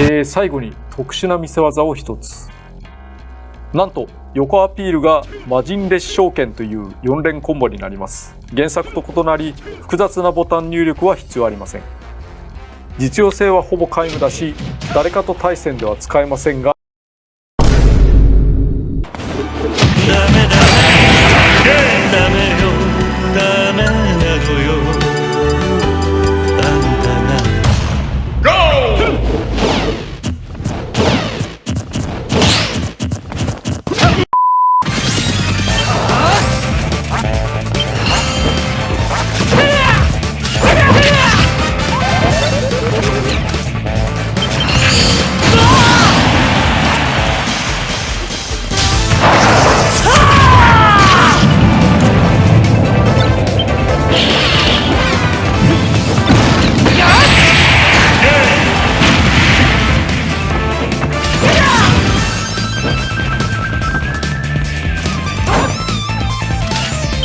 えー、最後に特殊な見せ技を一つ。なんと横アピールが魔人列証券という4連コンボになります。原作と異なり複雑なボタン入力は必要ありません。実用性はほぼ皆無だし誰かと対戦では使えませんが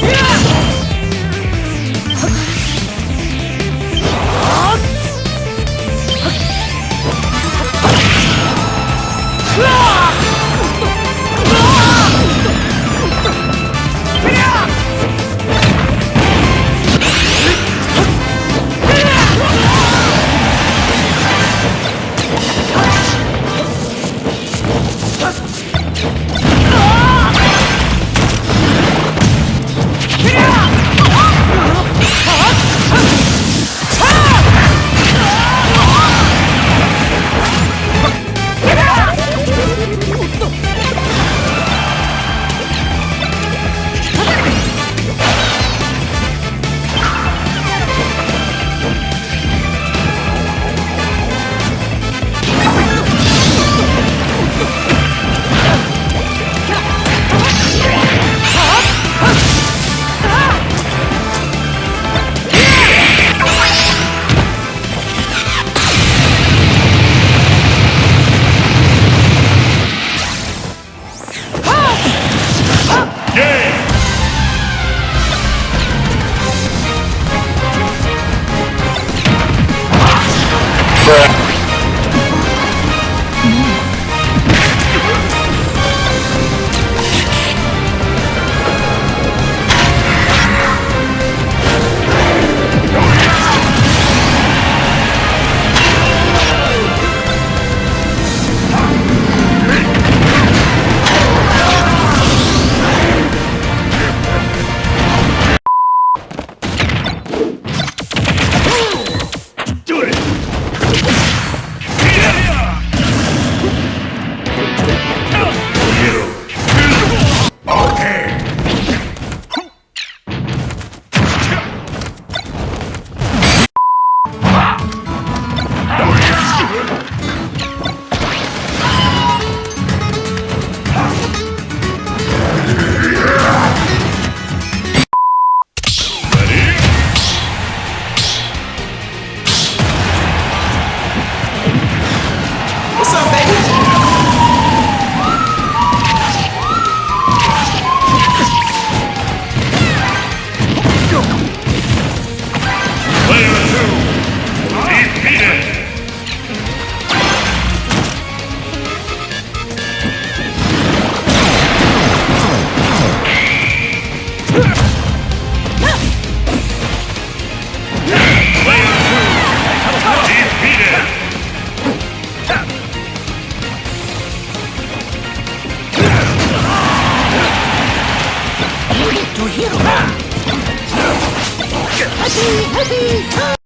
Yeah! Allow me to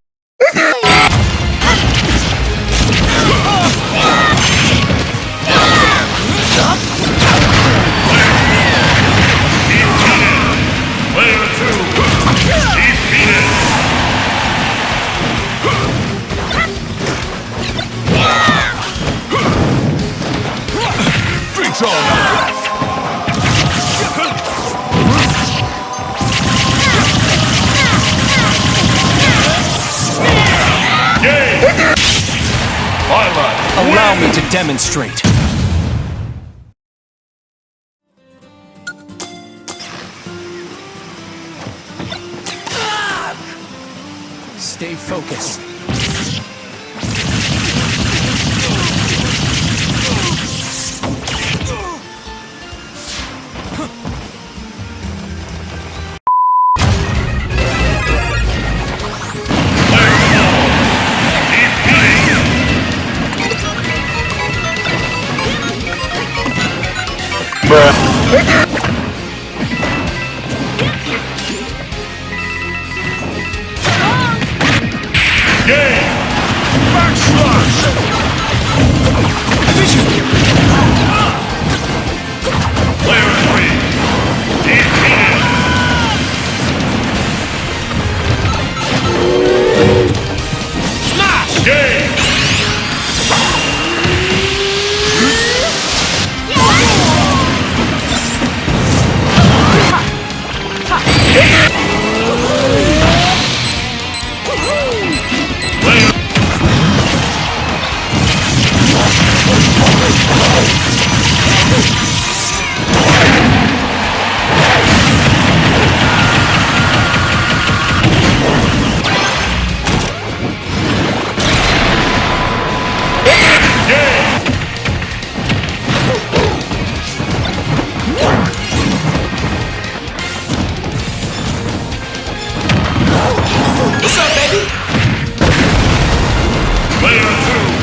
demonstrate. Stay focused. Game!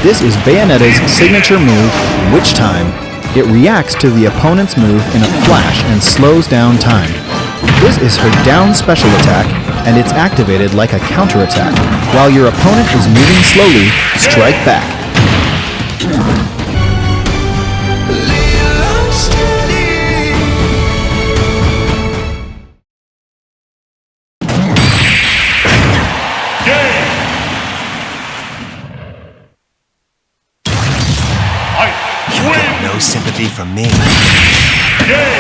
This is Bayonetta's signature move, Witch Time. It reacts to the opponent's move in a flash and slows down time. This is her down special attack, and it's activated like a counterattack. While your opponent is moving slowly, strike back. No sympathy from me. Game!